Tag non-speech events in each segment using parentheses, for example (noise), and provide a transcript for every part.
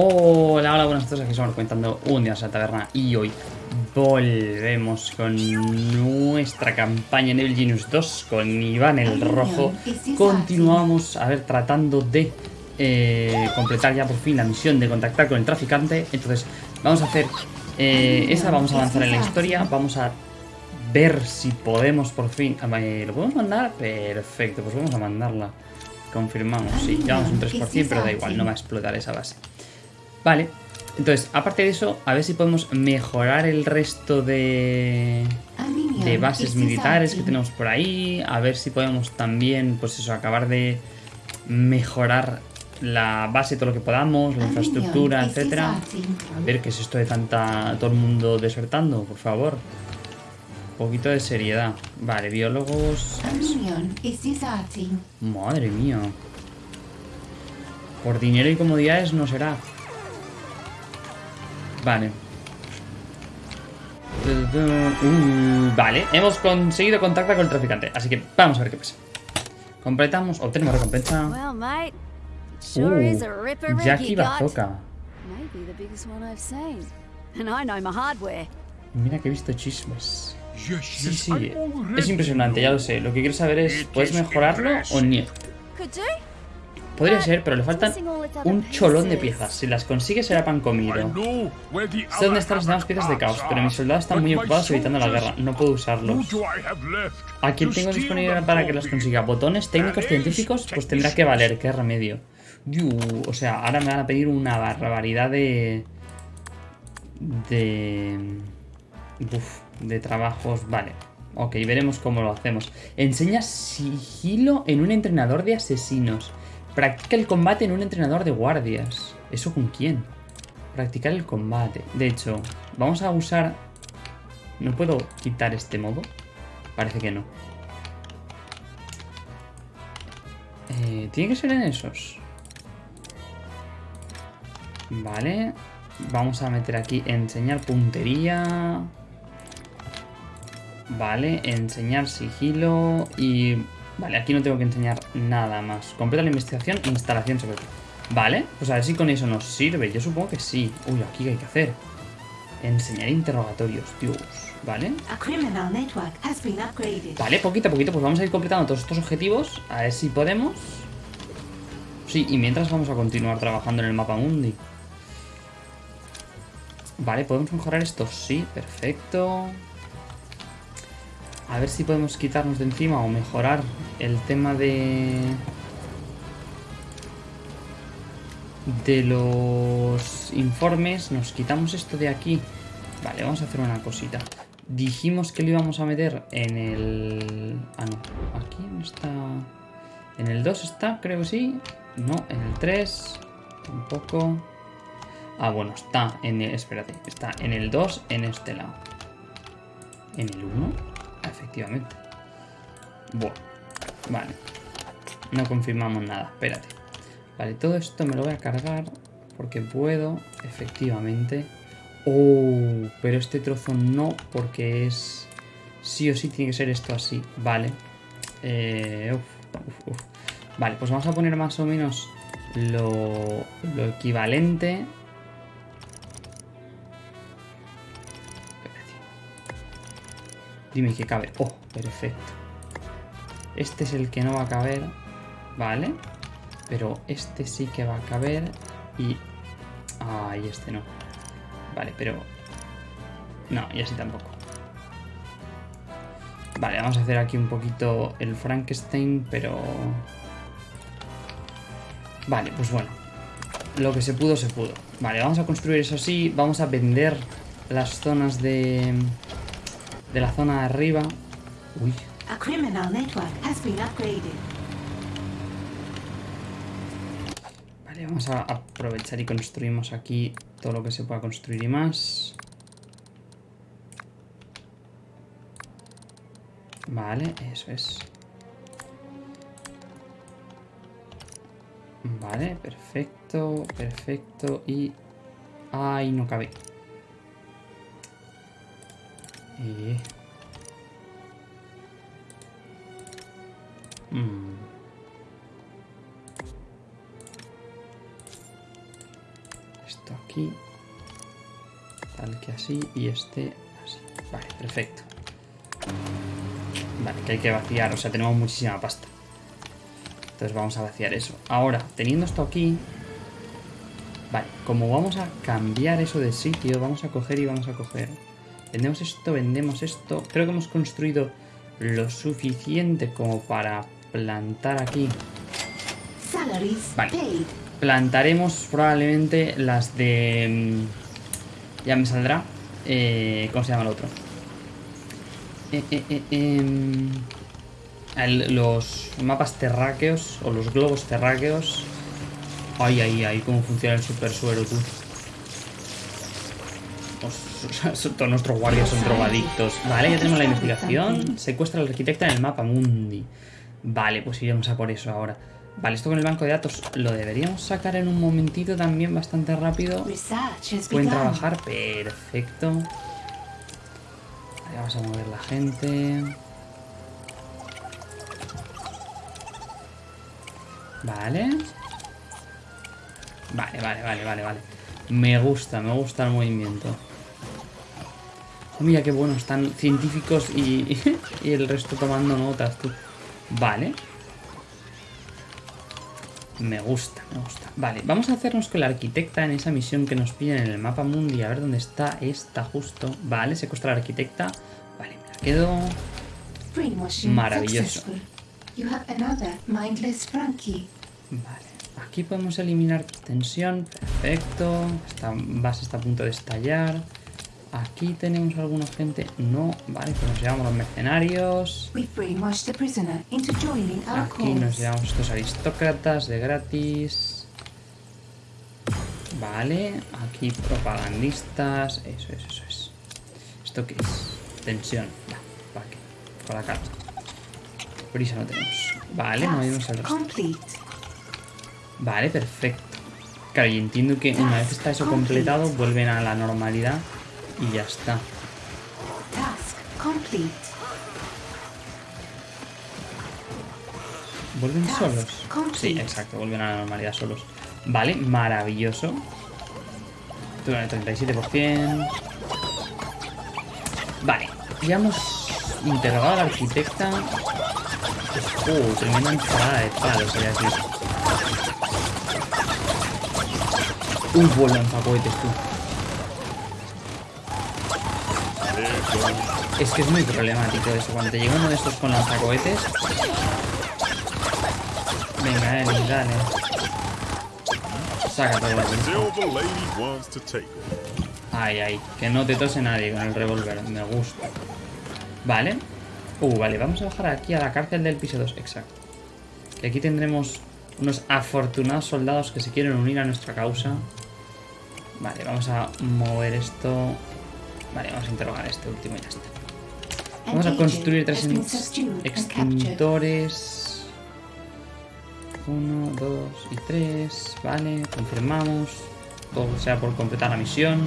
Hola, hola, buenas tardes, aquí estamos comentando un día en la taberna y hoy volvemos con nuestra campaña en Evil Genius 2 con Iván el Rojo. Continuamos, a ver, tratando de eh, completar ya por fin la misión de contactar con el traficante. Entonces, vamos a hacer eh, esa, vamos a avanzar en la historia, vamos a ver si podemos por fin... eh, ¿Lo podemos mandar? Perfecto, pues vamos a mandarla. Confirmamos, sí, llevamos un 3%, pero da igual, no va a explotar esa base. Vale, entonces, aparte de eso, a ver si podemos mejorar el resto de, de bases militares que tenemos por ahí. A ver si podemos también, pues eso, acabar de mejorar la base, todo lo que podamos, la infraestructura, etcétera. A ver, ¿qué es esto de tanta... todo el mundo desertando? Por favor. Un poquito de seriedad. Vale, biólogos... Madre mía. Por dinero y comodidades no será. Vale. Uh, vale, hemos conseguido contactar con el traficante. Así que vamos a ver qué pasa. Completamos, obtenemos recompensa. Well, mate, sure is a ripper Uh, Jackie. Bazooka. Maybe the biggest one I've seen. And I know my hardware. Mira que he visto chismes. Sí, sí, es impresionante, ya lo sé. Lo que quiero saber es, ¿puedes mejorarlo o no? Podría ser, pero le faltan un cholón de piezas. Si las consigue será pan comido. Sé dónde están las demás piezas de caos, pero mis soldados están muy ocupados evitando la guerra. No puedo usarlos. ¿A quién tengo disponible para que los consiga? ¿Botones técnicos científicos? Pues tendrá que valer, qué remedio. Diu, o sea, ahora me van a pedir una barbaridad de... De... Uf, de trabajos. Vale. Ok, veremos cómo lo hacemos. Enseña sigilo en un entrenador de asesinos. Practica el combate en un entrenador de guardias. ¿Eso con quién? Practicar el combate. De hecho, vamos a usar... ¿No puedo quitar este modo? Parece que no. Eh, Tiene que ser en esos. Vale. Vamos a meter aquí enseñar puntería. Vale, enseñar sigilo y... Vale, aquí no tengo que enseñar nada más. Completa la investigación e instalación secreta. Vale, pues a ver si con eso nos sirve. Yo supongo que sí. Uy, aquí qué hay que hacer. Enseñar interrogatorios, Dios. Vale. Vale, poquito a poquito, pues vamos a ir completando todos estos objetivos. A ver si podemos. Sí, y mientras vamos a continuar trabajando en el mapa mundi. Vale, ¿podemos mejorar esto? Sí, perfecto. A ver si podemos quitarnos de encima o mejorar el tema de... De los informes. Nos quitamos esto de aquí. Vale, vamos a hacer una cosita. Dijimos que lo íbamos a meter en el... Ah, no. Aquí no está... En el 2 está, creo que sí. No, en el 3. Tampoco. Ah, bueno, está en el... Espérate. Está en el 2, en este lado. ¿En el 1? Efectivamente. Bueno. Vale. No confirmamos nada. Espérate. Vale, todo esto me lo voy a cargar. Porque puedo, efectivamente... Oh, pero este trozo no, porque es... Sí o sí tiene que ser esto así. Vale. Eh. Vale, pues vamos a poner más o menos lo, lo equivalente. Dime que cabe. Oh, perfecto. Este es el que no va a caber. Vale. Pero este sí que va a caber. Y... Ah, y este no. Vale, pero... No, y así tampoco. Vale, vamos a hacer aquí un poquito el Frankenstein, pero... Vale, pues bueno. Lo que se pudo, se pudo. Vale, vamos a construir eso sí. Vamos a vender las zonas de... De la zona de arriba. Uy, A criminal network has been upgraded. Vale, vamos a aprovechar y construimos aquí todo lo que se pueda construir y más. Vale, eso es. Vale, perfecto, perfecto y... ¡Ay, no cabe! Y... Mm. Esto aquí. Tal que así. Y este así. Vale, perfecto. Vale, que hay que vaciar. O sea, tenemos muchísima pasta. Entonces vamos a vaciar eso. Ahora, teniendo esto aquí... Vale, como vamos a cambiar eso de sitio, vamos a coger y vamos a coger. Vendemos esto, vendemos esto. Creo que hemos construido lo suficiente como para plantar aquí. Vale. Plantaremos probablemente las de... mm, Ya me saldrá. Eh, ¿Cómo se llama el otro? Eh, eh, eh, em, el- los mapas terráqueos o los globos terráqueos. Ay, ay, ay, cómo funciona el super suero, tú. Os- Todos nuestros guardias son drogadictos. Vale, ya tenemos la investigación. Secuestra al arquitecta en el mapa mundi. Vale, pues iremos a por eso ahora. Vale, esto con el banco de datos lo deberíamos sacar en un momentito también bastante rápido. Pueden trabajar, perfecto. Vale, vamos a mover la gente. Vale. Vale, vale, vale, vale, vale. Me gusta, me gusta el movimiento. Mira qué bueno, están científicos y, (laughs) y el resto tomando notas, tú. Vale. Me gusta, me gusta. Vale, vamos a hacernos con la arquitecta en esa misión que nos piden en el mapa mundi. A ver dónde está esta justo. Vale, secuestra a la arquitecta. Vale, me la quedo. Maravilloso. Vale, aquí podemos eliminar tensión. Perfecto. Esta base está a punto de estallar. Aquí tenemos alguna gente. No, vale, pues nos llevamos los mercenarios. Aquí nos llevamos estos aristócratas de gratis. Vale, aquí propagandistas. Eso es, eso es. ¿Esto qué es? Tensión. Ya, ¿para qué? Para acá. Prisa no tenemos. Vale, movimos el resto. Vale, perfecto. Claro, y entiendo que una vez está eso completado, vuelven a la normalidad y ya está. Task complete. ¿Vuelven solos? Sí, exacto, vuelven a la normalidad solos. Vale, maravilloso. Tuve el 37%. Vale, ya hemos interrogado a la arquitecta. Uh, tremenda entrada de palos, voy a decir. Un buen lanzacohetes, tú. Es que es muy problemático eso. Cuando te llega uno de estos con lanzacohetes. Venga, Eli, dale. Saca todo el. Ay, ay, que no te tose nadie con el revólver, me gusta. Vale. Uh, vale, vamos a bajar aquí a la cárcel del piso 2, exacto. Que aquí tendremos unos afortunados soldados que se quieren unir a nuestra causa. Vale, vamos a mover esto. Vale, vamos a interrogar a este último y ya está. Vamos a construir tres extintores. Uno, dos y tres. Vale, confirmamos. Todo sea por completar la misión.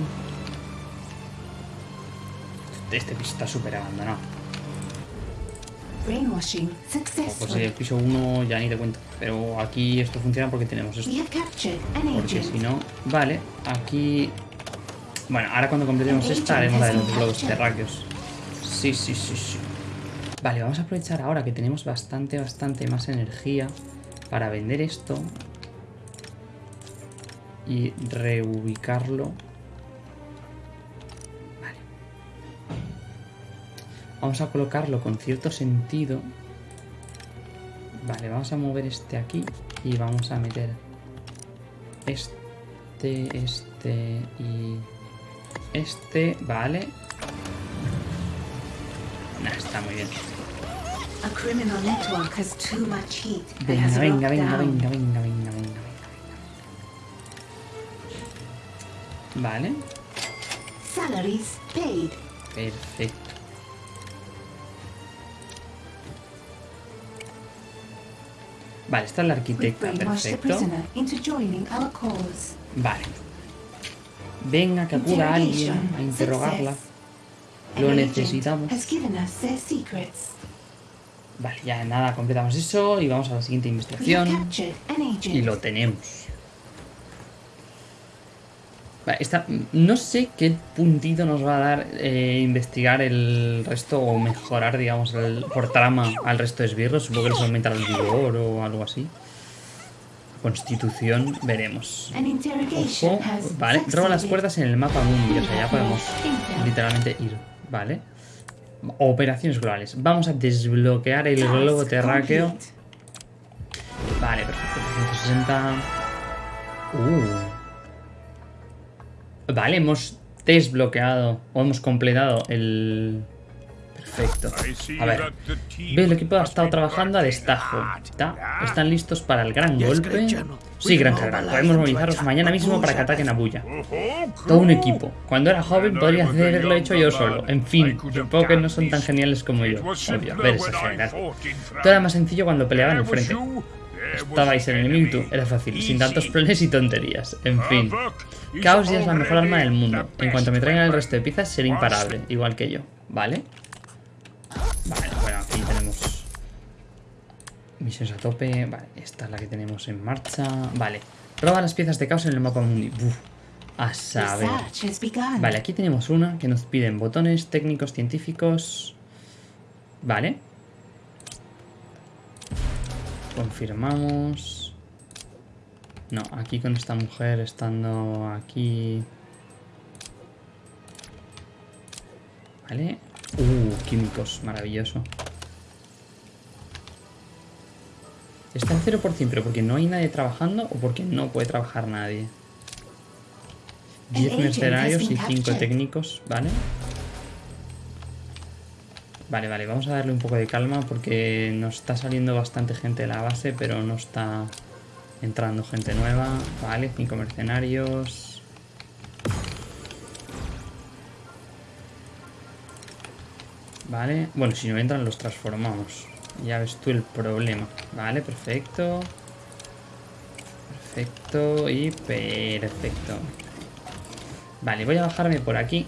Este piso está súper abandonado. O pues el piso 1 ya ni te cuento. Pero aquí esto funciona porque tenemos esto. Porque si no... Vale, aquí... Bueno, ahora cuando completemos esta haremos la de los globos terráqueos. Sí, sí, sí, sí. Vale, vamos a aprovechar ahora que tenemos bastante, bastante más energía para vender esto y reubicarlo. Vale. Vamos a colocarlo con cierto sentido. Vale, vamos a mover este aquí y vamos a meter este, este y este, vale. Nah, está muy bien. Venga, venga, venga, venga, venga, venga, venga, venga. Vale, Salaries paid. perfecto. Vale, esta es la arquitecta, perfecto. Vale. Venga, que acuda alguien a interrogarla. Lo necesitamos. Vale, ya nada, completamos eso y vamos a la siguiente investigación. Y lo tenemos. Vale, esta- no sé qué puntito nos va a dar eh, investigar el resto o mejorar, digamos, el- por trama al resto de esbirros. Supongo que les aumentará el vigor o algo así. Constitución, veremos. Ojo, vale, roba las puertas en el mapa mundi, o sea, ya podemos literalmente ir, ¿vale? Operaciones globales. Vamos a desbloquear el globo terráqueo. Vale, perfecto. 360. Uh. Vale, hemos desbloqueado o hemos completado el. Perfecto. A ver. Veo el equipo ha estado trabajando a destajo. ¿Está? ¿Están listos para el gran golpe? Sí, gran general. Podemos movilizaros mañana mismo para que ataquen a Buya. Todo un equipo. Cuando era joven podría haberlo hecho yo solo. En fin, supongo que no son tan geniales como yo. Obvio, ver ese general. Todo era más sencillo cuando peleaba en el frente. Estabais en el enemigo. Era fácil, sin tantos planes y tonterías. En fin. Caos ya es la mejor arma del mundo. En cuanto me traigan el resto de piezas, seré imparable, igual que yo. ¿Vale? Vale, bueno, aquí tenemos misiones a tope. Vale, esta es la que tenemos en marcha. Vale, roba las piezas de caos en el mapa mundi. Buf, a saber. Vale, aquí tenemos una que nos piden botones técnicos científicos. Vale. Confirmamos. No, aquí con esta mujer estando aquí. Vale. Uh, químicos, maravilloso. Está en 0%, pero porque no hay nadie trabajando o porque no puede trabajar nadie. 10 agent has mercenarios y been 5 captured. técnicos, ¿vale? Vale, vale, vamos a darle un poco de calma porque nos está saliendo bastante gente de la base, pero no está entrando gente nueva. Vale, 5 mercenarios. Vale, bueno, si no entran los transformamos. Ya ves tú el problema. Vale, perfecto. Perfecto y perfecto. Vale, voy a bajarme por aquí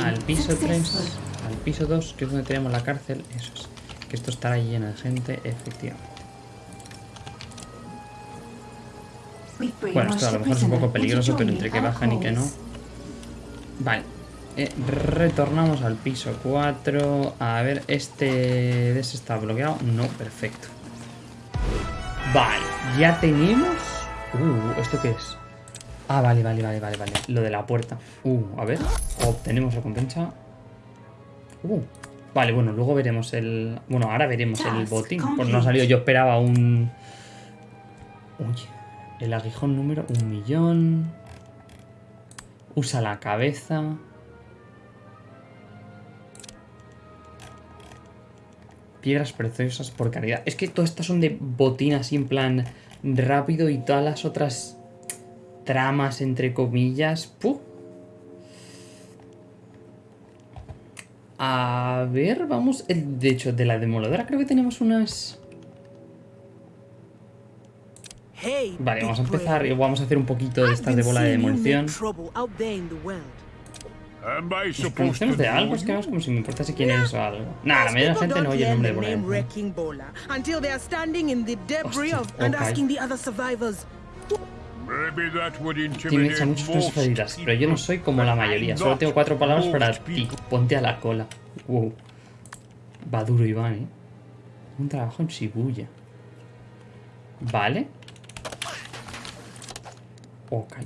al piso 3, successful. al piso 2, que es donde tenemos la cárcel. Eso es. Que esto estará lleno de gente, efectivamente. We've Bueno, esto a lo brainwashed mejor es un poco peligroso, pero entre que bajan y que no. Vale. Eh, retornamos al piso 4. A ver, este ese está bloqueado. No, perfecto. Vale, ya tenemos. Uh, ¿esto qué es? Ah, vale, vale, vale, vale, vale. Lo de la puerta. Uh, a ver. Obtenemos recompensa. Uh. Vale, bueno, luego veremos el. Bueno, ahora veremos el botín. Pues no ha salido. Yo esperaba un. Uy. El aguijón número un millón. Usa la cabeza. Piedras preciosas por caridad. Es que todas estas son de botín así en plan rápido y todas las otras tramas entre comillas. ¡Puh! A ver, vamos. eh, De hecho, de la demoledora creo que tenemos unas. Vale, vamos a empezar y vamos a hacer un poquito de estas de bola de demolición. Trouble out there in the world. Am I ¿Nos supposed to conocemos de algo? Es que no es como si me importase quién eres o algo. Nah, la mayoría de la gente no don't oye el nombre de the bola de name demolición. Wrecking Bola until they are standing in the debris Hostia, of and ok. asking the other survivors. Maybe that would Tiene intimidate hecha muchas cosas pero yo no soy como la mayoría. Solo tengo cuatro palabras para ti. Ponte a la cola. Wow. Va duro Iván, ¿eh? Un trabajo en Shibuya. Vale. Ok.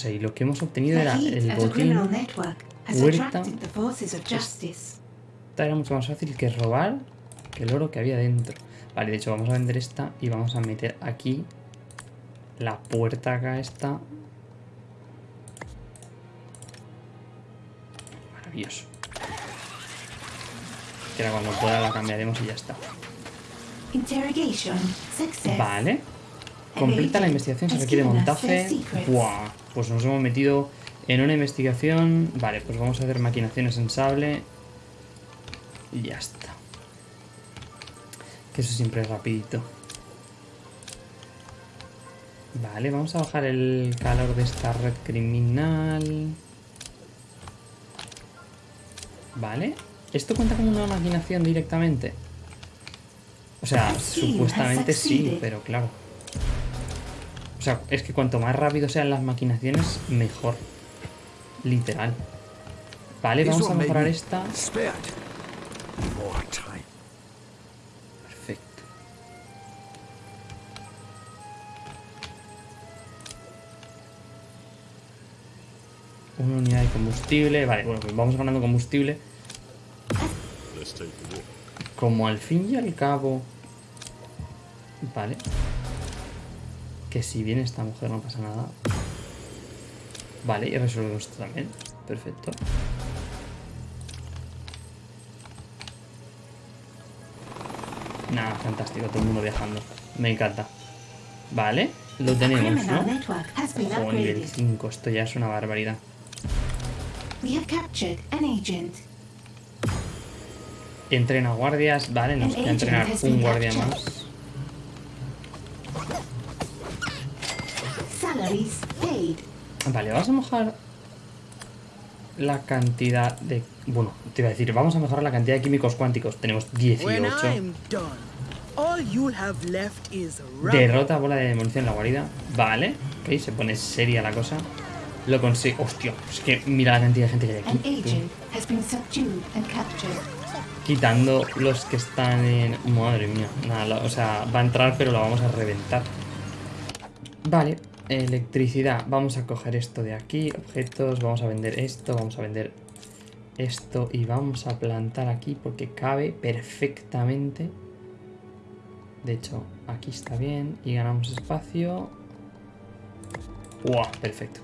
Sea, y lo que hemos obtenido era el botín. huerta. Esta era mucho más fácil que robar que el oro que había dentro. Vale, de hecho vamos a vender esta y vamos a meter aquí la puerta acá esta. Maravilloso. Que ahora cuando pueda la cambiaremos y ya está. Interrogation success. Vale. Completa la investigación, se requiere montaje. Buah, pues nos hemos metido en una investigación. Vale, pues vamos a hacer maquinaciones en sable. Y ya está. Que eso siempre es rapidito. Vale, vamos a bajar el calor de esta red criminal. Vale. ¿Esto cuenta como una maquinación directamente? O sea, supuestamente sí, pero claro. O sea, es que cuanto más rápido sean las maquinaciones, mejor. Literal. Vale, vamos a mejorar esta. Time. Perfecto. Una unidad de combustible. Vale, bueno, pues vamos ganando combustible. Como al fin y al cabo... Vale. Que si viene esta mujer no pasa nada. Vale, y resolvemos esto también. Perfecto. Nada, fantástico, todo el mundo viajando. Me encanta. Vale, lo tenemos, ¿no? Ojo, nivel upgraded. 5, esto ya es una barbaridad. Entrena guardias, vale, nos queda entrenar un guardia más. Vale, vamos a mejorar la cantidad de... Bueno, te iba a decir, vamos a mejorar la cantidad de químicos cuánticos. Tenemos When 18. I'm done, all you'll have left is rubble. Derrota bola de demolición en la guarida. Vale, ok, se pone seria la cosa. Lo consigo. Hostia, es que mira la cantidad de gente que hay aquí. agent has been subdued and captured. Quitando los que están en... Madre mía. Nada, o sea, va a entrar pero la vamos a reventar. Vale, electricidad. Vamos a coger esto de aquí. Objetos, vamos a vender esto, vamos a vender esto y vamos a plantar aquí porque cabe perfectamente. De hecho, aquí está bien y ganamos espacio. ¡Wow! Perfecto.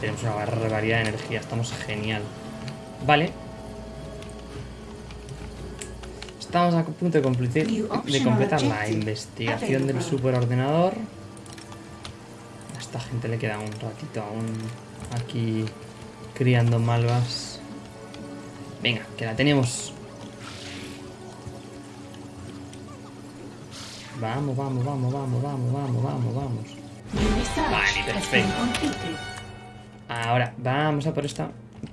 Tenemos una barbaridad de energía. Estamos genial. Vale. Estamos a punto de completar, de completar la investigación del superordenador. A esta gente le queda un ratito aún aquí criando malvas. Venga, que la tenemos. Vamos, vamos, vamos, vamos, vamos, vamos, vamos, vamos. Vale, perfecto. Ahora, vamos a por esta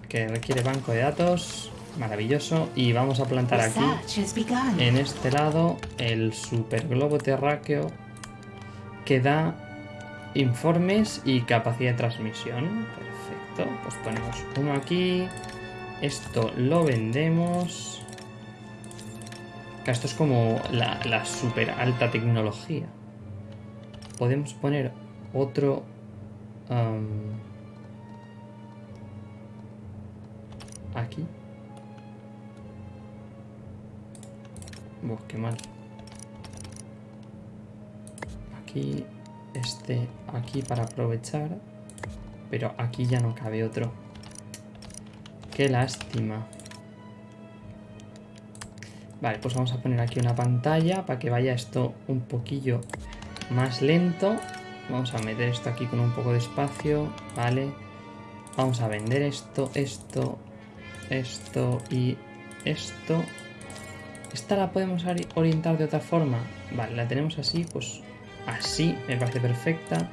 que requiere banco de datos. Maravilloso. Y vamos a plantar aquí, en este lado, el super globo terráqueo que da informes y capacidad de transmisión. Perfecto. Pues ponemos uno aquí. Esto lo vendemos. Esto es como la, la super alta tecnología. Podemos poner otro... am, aquí. Buah, qué mal. Aquí, este, aquí para aprovechar. Pero aquí ya no cabe otro. Qué lástima. Vale, pues vamos a poner aquí una pantalla para que vaya esto un poquillo más lento. Vamos a meter esto aquí con un poco de espacio, ¿vale? Vamos a vender esto, esto, esto y esto. Esta la podemos ori- orientar de otra forma. Vale, la tenemos así, pues así me parece perfecta.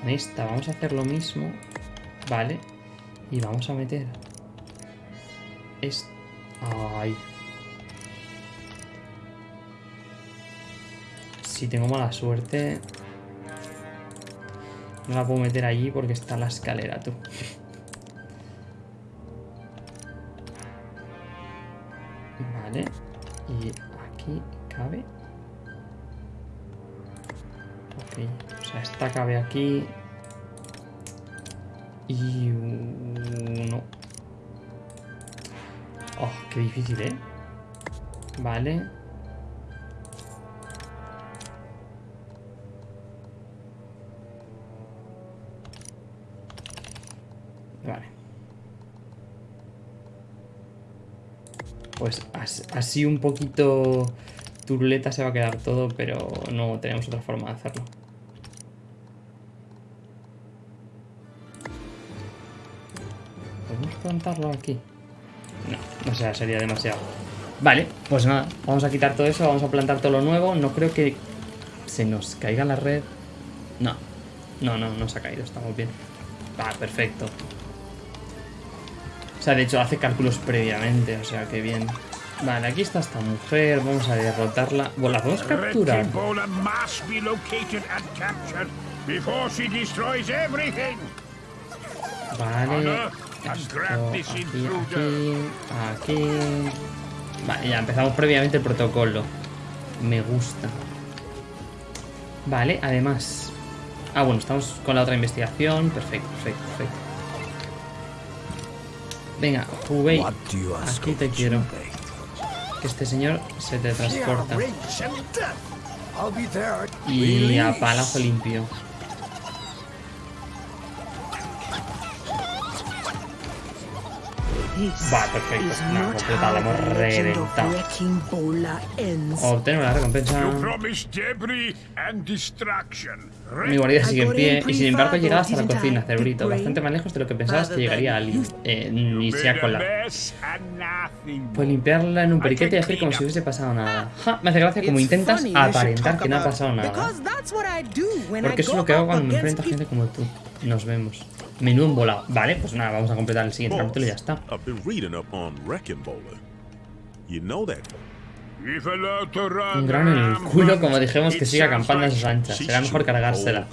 Con esta vamos a hacer lo mismo, ¿vale? Y vamos a meter... Es... Ay. Si tengo mala suerte... No la puedo meter allí porque está la escalera, tú. Aquí. Y uno. Oh, qué difícil, ¿eh? Vale. Vale. Pues as- así un poquito turuleta se va a quedar todo, pero no tenemos otra forma de hacerlo. Plantarlo aquí? No, o sea, sería demasiado. Vale, pues nada, vamos a quitar todo eso, vamos a plantar todo lo nuevo. No creo que se nos caiga la red. No, no, no, no se ha caído, estamos bien. Ah, perfecto. O sea, de hecho hace cálculos previamente, o sea, que bien. Vale, aquí está esta mujer, vamos a derrotarla. Bueno, la podemos capturar. Vale. Esto, aquí, aquí, aquí. Vale, ya empezamos previamente el protocolo. Me gusta. Vale, además. Ah, bueno, estamos con la otra investigación. Perfecto, perfecto, perfecto. Venga, Hubei, aquí te quiero. Que este señor se te transporta. Y a palazo limpio. This Va, perfecto. is No, hemos the legend of reventado. Obtengo la recompensa. You promised debris and distraction. Mi guarida sigue en pie y sin embargo he llegado hasta la cocina, cerebrito, bastante más lejos de lo que pensabas que llegaría alguien. Eh, ni sea con la... Pues limpiarla en un periquete y hacer como si hubiese pasado nada. Ja, me hace gracia como intentas aparentar que no ha pasado nada. Porque eso es lo que hago cuando me enfrento a gente como tú. Nos vemos. Menú embolado. Vale, pues nada, vamos a completar el siguiente capítulo y ya está. Un grano en el culo, como dijimos que siga acampando a sus anchas. Será mejor cargársela.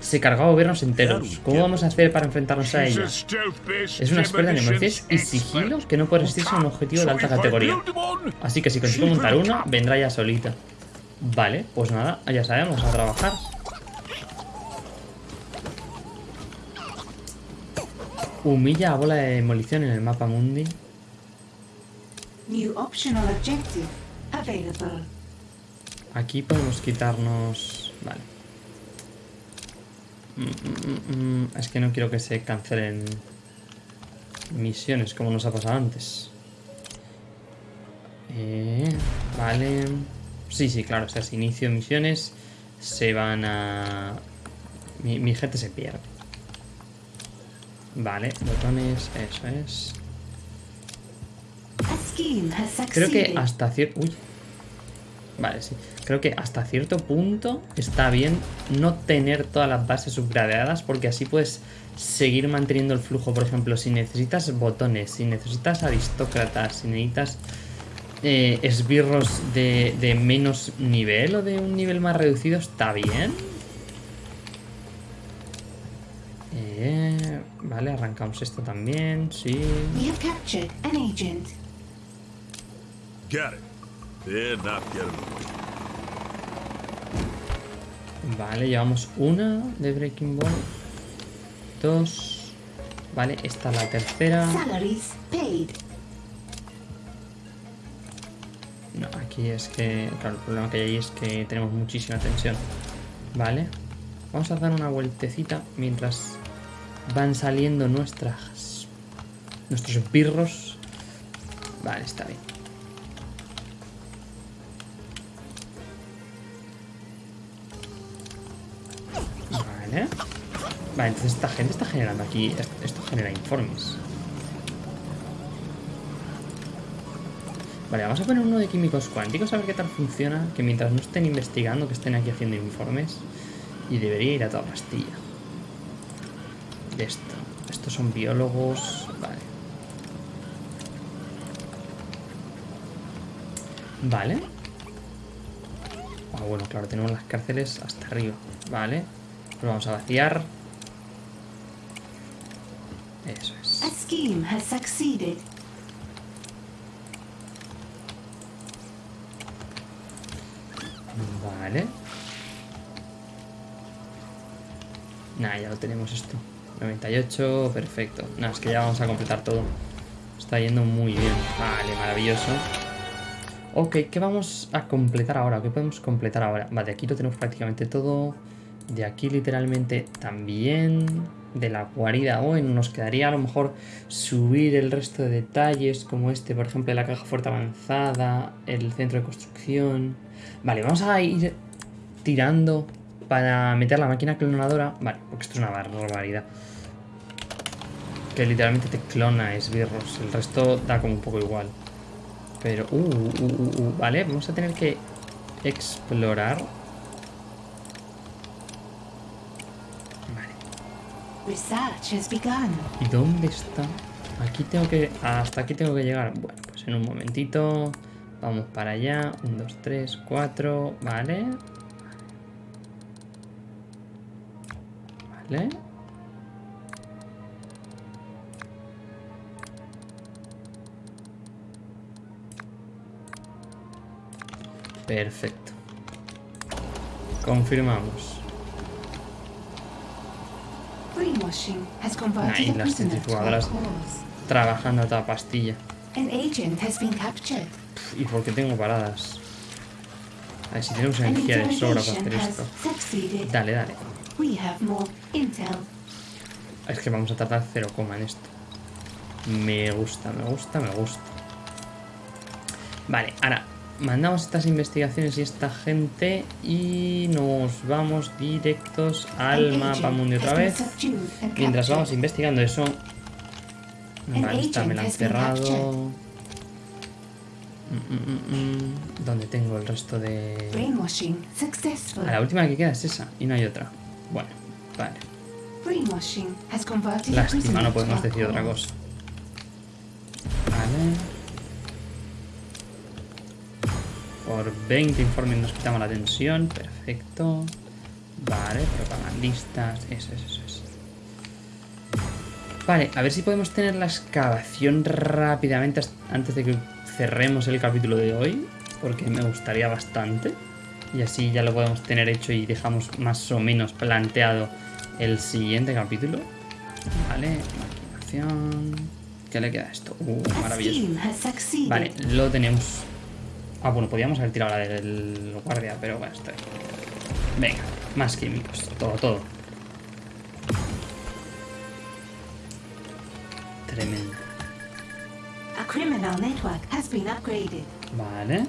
Se cargó a gobiernos enteros. ¿Cómo vamos a hacer para enfrentarnos a ella? Es una experta en emociones y sigilo que no puede resistirse a un objetivo de alta categoría. Así que si consigo montar uno, vendrá ya solita. Vale, pues nada, ya sabemos, a trabajar. Humilla a bola de demolición en el mapa mundi. New optional objective available. Aquí podemos quitarnos... Vale. Mm, mm, mm. Es que no quiero que se cancelen misiones como nos ha pasado antes. Eh, vale. Sí, sí, claro. O sea, si inicio misiones se van a... Mi, mi gente se pierde. Vale, botones, eso es. Creo que hasta cierto... Uy. Vale, sí. Creo que hasta cierto punto está bien no tener todas las bases subgradeadas porque así puedes seguir manteniendo el flujo. Por ejemplo, si necesitas botones, si necesitas aristócratas, si necesitas eh, esbirros de, de menos nivel o de un nivel más reducido, está bien. Vale, arrancamos esto también, sí. Vale, llevamos una de Breaking Ball. Dos. Vale, esta es la tercera. Salaries paid. No, aquí es que... Claro, el problema que hay ahí es que tenemos muchísima tensión. Vale. Vamos a dar una vueltecita mientras van saliendo nuestras... Nuestros birros. Vale, está bien. Vale. Vale, entonces esta gente está generando aquí... Esto genera informes. Vale, vamos a poner uno de químicos cuánticos a ver qué tal funciona. Que mientras no estén investigando, que estén aquí haciendo informes. Y debería ir a toda pastilla. De esto. Estos son biólogos. Vale. Vale. Ah, bueno, claro, tenemos las cárceles hasta arriba. Vale. Pues vamos a vaciar. Eso es. A scheme has succeeded. Vale. Nada, ya lo tenemos esto. 98, perfecto. Nada, es que ya vamos a completar todo. Está yendo muy bien. Vale, maravilloso. Ok, ¿qué vamos a completar ahora? ¿Qué podemos completar ahora? Vale, aquí lo tenemos prácticamente todo. De aquí literalmente también. De la guarida. Bueno, nos quedaría a lo mejor subir el resto de detalles, como este, por ejemplo, la caja fuerte avanzada, el centro de construcción. Vale, vamos a ir tirando para meter la máquina clonadora. Vale, porque esto es una barbaridad. Que literalmente te clona esbirros. El resto da como un poco igual. Pero, uh, uh, uh, uh, vale, vamos a tener que explorar. Vale. ¿Y dónde está? Aquí tengo que... Hasta aquí tengo que llegar. Bueno, pues en un momentito. Vamos para allá. 1, 2, 3, 4. Vale. Vale. Perfecto. Confirmamos. Ahí las centrifugadoras trabajando a toda pastilla. Pff, ¿Y por qué tengo paradas? A ver, si tenemos energía de sobra para hacer esto. Dale, dale. Intel. Es que vamos a tardar 0, en esto. Me gusta, me gusta, me gusta. Vale, ahora mandamos estas investigaciones y esta gente y nos vamos directos al mapa mundi otra vez. Mientras vamos investigando eso... Vale, esta me la han cerrado... captured. Mm, mm, mm. ¿Dónde tengo el resto de...? Successful. Ah, la última que queda es esa y no hay otra. Bueno, vale. Lástima, no podemos decir otra cosa. Vale. Por 20 informes nos quitamos la tensión. Perfecto. Vale, propagandistas. Eso, eso, eso. Vale, a ver si podemos tener la excavación rápidamente antes de que cerremos el capítulo de hoy. Porque me gustaría bastante. Y así ya lo podemos tener hecho y dejamos más o menos planteado el siguiente capítulo. Vale, maquinación. ¿Qué le queda a esto? Uh, maravilloso. Vale, lo tenemos. Ah, bueno, podíamos haber tirado la del guardia, pero bueno, estoy. Venga, más químicos. Todo, todo. Tremendo. Vale.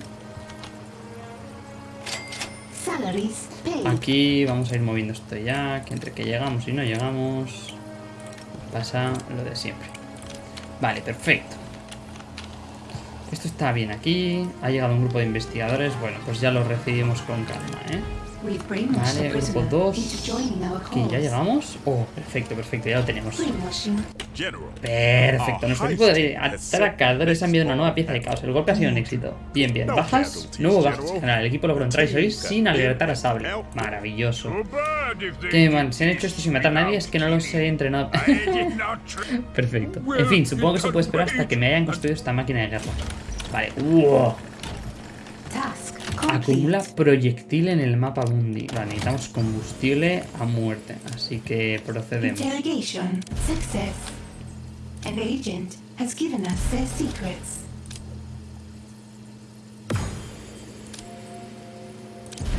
Aquí vamos a ir moviendo esto ya, que entre que llegamos y no llegamos pasa lo de siempre. Vale, perfecto. Esto está bien aquí. Ha llegado un grupo de investigadores. Bueno, pues ya lo recibimos con calma, ¿eh? Vale, grupo prisoner 2. into joining our Aquí, ¿ya llegamos? Oh, perfecto, perfecto, ya lo tenemos. Perfecto, nuestro equipo de atracadores ha enviado una nueva pieza de caos. El golpe ha sido un éxito. Bien, bien. ¿Bajas? No hubo bajas. General, el equipo logró entrar y salir sin alertar a Sable. Maravilloso. Que man, si han hecho esto sin matar a nadie es que no los he entrenado. (laughs) Perfecto. En fin, supongo que se puede esperar hasta que me hayan construido esta máquina de guerra. Vale. ¡Wow! Acumula proyectil en el mapa mundi. Vale, necesitamos combustible a muerte. Así que procedemos. Interrogation success. An agent has given us their secrets.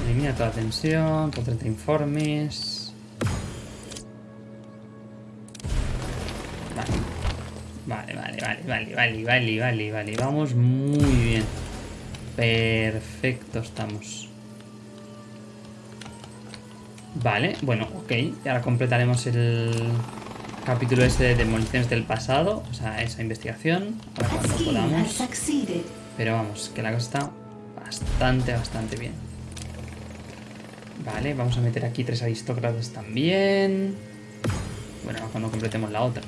Elimina toda tensión, con 30 informes. Vale. Vale, vale, vale, vale, vale, vale, vale, vale. Vamos muy bien. Perfecto estamos. Vale, bueno, ok. Y ahora completaremos el capítulo ese de demoliciones del pasado. O sea, esa investigación. Ahora cuando podamos. Pero vamos, que la cosa está bastante, bastante bien. Vale, vamos a meter aquí tres aristócratas también. Bueno, cuando completemos la otra.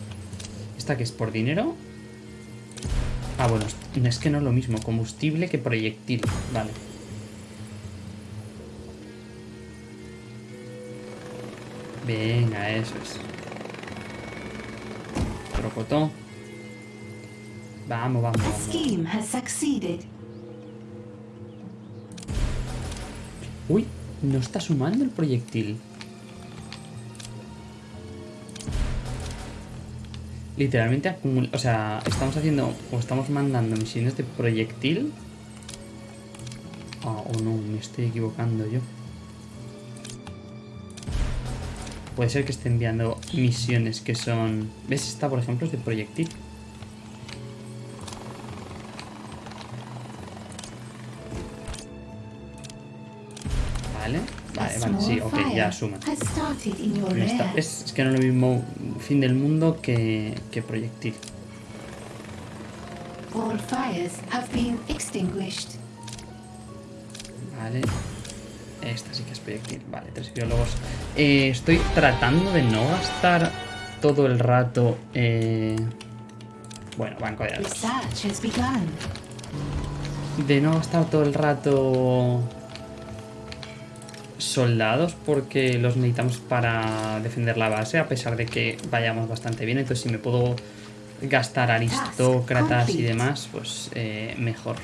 ¿Esta que es por dinero? Ah, bueno, es- que no es lo mismo. Combustible que proyectil. Vale. Venga, eso es. Trocotó. Vamos, vamos, vamos. scheme has succeeded. Uy, no está sumando el proyectil. Literalmente acumula... O sea, estamos haciendo... O estamos mandando misiones de proyectil. Ah, o no, me estoy equivocando yo. Puede ser que esté enviando misiones que son... ¿Ves? Esta, por ejemplo, es de proyectil. Vale, vale, vale, sí, ok, ya suma. es, es que no es lo mismo fin del mundo que, que proyectil. All fires have been extinguished. Vale. Esta sí que es proyectil. Vale, tres biólogos. Eh, estoy tratando de no gastar todo el rato. eh, Bueno, banco de datos. De no gastar todo el rato. Soldados, porque los necesitamos para defender la base, a pesar de que vayamos bastante bien. Entonces, si me puedo gastar aristócratas y demás, pues eh, mejor.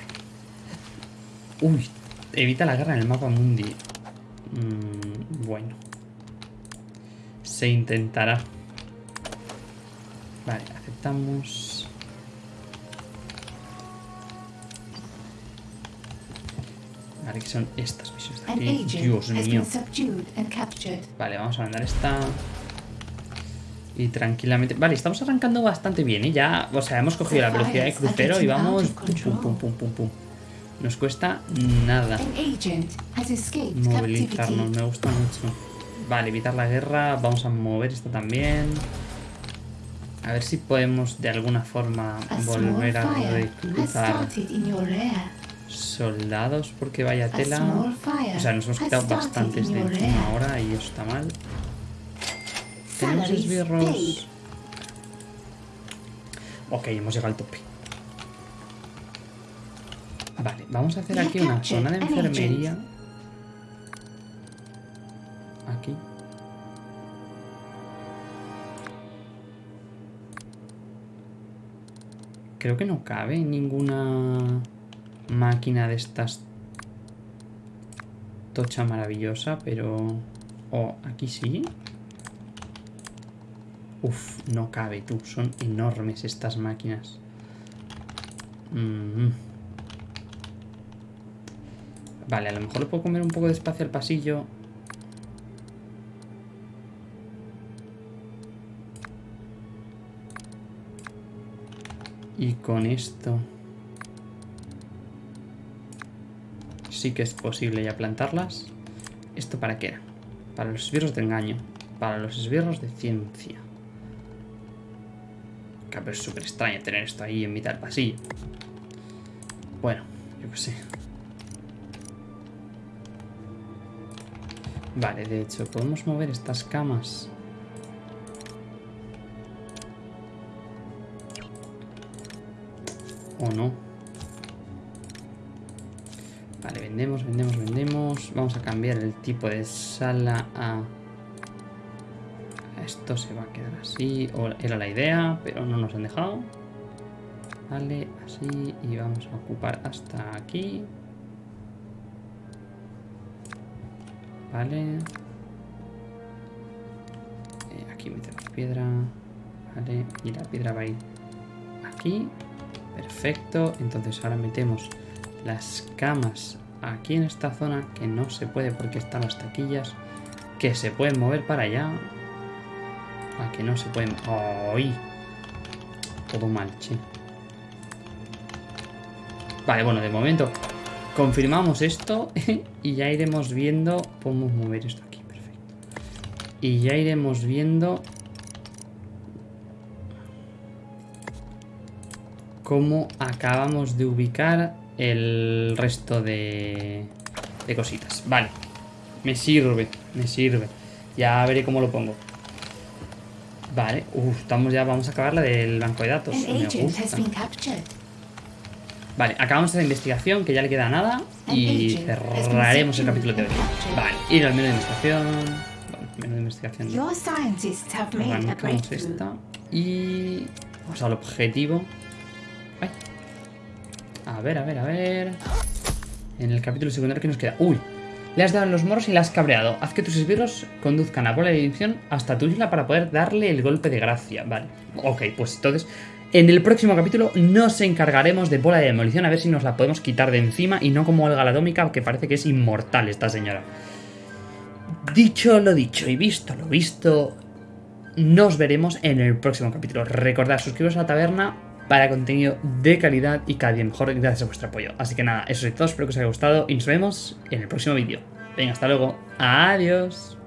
Uy, evita la guerra en el mapa mundi. Mm, bueno. Se intentará. Vale, aceptamos. Vale, que son estas misiones de aquí. Dios mío. Vale, vamos a mandar esta. Y tranquilamente. Vale, estamos arrancando bastante bien, ¿eh? Ya, o sea, hemos cogido la velocidad de crucero y vamos. Pum, pum, pum, pum, pum. Nos cuesta nada movilizarnos, me gusta mucho. Vale, evitar la guerra. Vamos a mover esto también. A ver si podemos de alguna forma volver a reclutar soldados porque vaya tela. O sea, nos hemos quitado bastantes de encima ahora y eso está mal. Tenemos esbirros. Ok, hemos llegado al tope. Vale, vamos a hacer aquí una zona de enfermería. Aquí. Creo que no cabe ninguna máquina de estas tocha maravillosa, pero... Oh, aquí sí. Uf, no cabe tú. Son enormes estas máquinas. Mm. Vale, a lo mejor le puedo comer un poco de espacio al pasillo. Y con esto... Sí que es posible ya plantarlas. ¿Esto para qué era? Para los esbirros de engaño. Para los esbirros de ciencia. Que es súper extraño tener esto ahí en mitad del pasillo. Bueno, yo qué sé. Vale, de hecho, podemos mover estas camas. El tipo de sala a... Esto se va a quedar así. O era la idea, pero no nos han dejado. Vale, así. Y vamos a ocupar hasta aquí. Vale. Eh, aquí metemos piedra. Vale. Y la piedra va a ir aquí. Perfecto. Entonces ahora metemos las camas aquí en esta zona que no se puede porque están las taquillas que se pueden mover para allá. A que no se pueden... ¡Ay! Todo mal, che. Vale, bueno, de momento confirmamos esto (laughs) y ya iremos viendo... Podemos mover esto aquí, perfecto. Y ya iremos viendo... Cómo acabamos de ubicar el resto de, de cositas. Vale, me sirve, me sirve. Ya veré cómo lo pongo. Vale, Uf, estamos ya, vamos a acabar la del banco de datos. Me gusta. Vale, acabamos la investigación, que ya le queda nada. Y cerraremos el capítulo de hoy. Vale, ir al menú de investigación. Vale, menú de investigación. Arrancamos esta. Y. Vamos al objetivo. Ay. A ver, a ver, a ver. En el capítulo secundario que nos queda. ¡Uy! Le has dado en los morros y la has cabreado. Haz que tus esbirros conduzcan a bola de división hasta tu isla para poder darle el golpe de gracia. Vale. Ok, pues entonces. En el próximo capítulo nos encargaremos de bola de demolición a ver si nos la podemos quitar de encima y no como Olga la Atómica, que parece que es inmortal esta señora. Dicho lo dicho y visto lo visto, nos veremos en el próximo capítulo. Recordad, suscribiros a la taberna para contenido de calidad y cada día mejor gracias a vuestro apoyo. Así que nada, eso es todo, espero que os haya gustado y nos vemos en el próximo vídeo. Venga, hasta luego. Adiós.